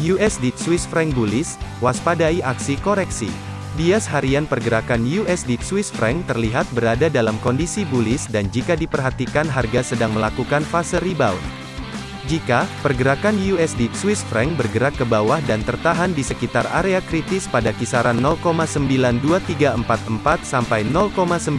USD Swiss franc bullish, waspadai aksi koreksi. Bias harian pergerakan USD Swiss franc terlihat berada dalam kondisi bullish dan jika diperhatikan harga sedang melakukan fase rebound. Jika pergerakan USD Swiss franc bergerak ke bawah dan tertahan di sekitar area kritis pada kisaran 0,92344 sampai 0,92175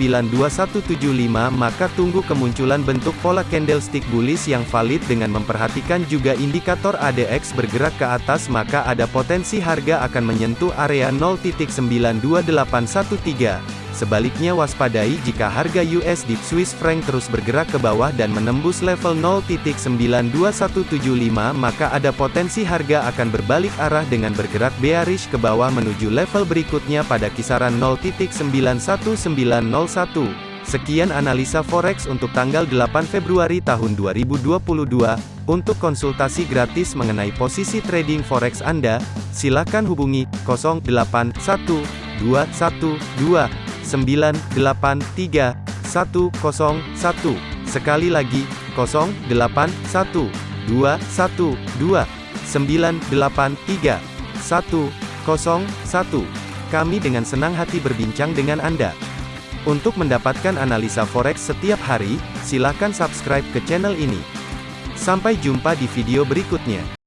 maka tunggu kemunculan bentuk pola candlestick bullish yang valid dengan memperhatikan juga indikator ADX bergerak ke atas maka ada potensi harga akan menyentuh area 0.92813. Sebaliknya waspadai jika harga USD Swiss franc terus bergerak ke bawah dan menembus level 0.92175 maka ada potensi harga akan berbalik arah dengan bergerak bearish ke bawah menuju level berikutnya pada kisaran 0.91901. Sekian analisa forex untuk tanggal 8 Februari tahun 2022. Untuk konsultasi gratis mengenai posisi trading forex Anda, silakan hubungi 081212 983 101. Sekali lagi, 081 212 983 101. Kami dengan senang hati berbincang dengan Anda. Untuk mendapatkan analisa forex setiap hari, silakan subscribe ke channel ini. Sampai jumpa di video berikutnya.